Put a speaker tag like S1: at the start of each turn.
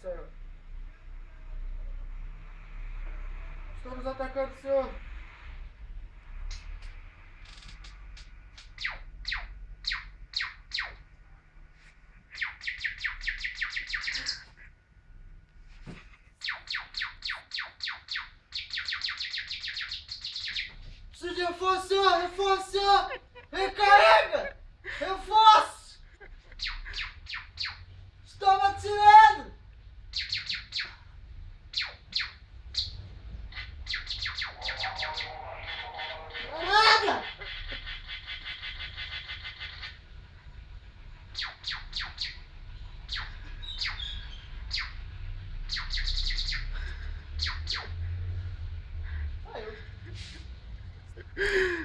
S1: Senhor. Estamos atacando, Senhor. Preciso de you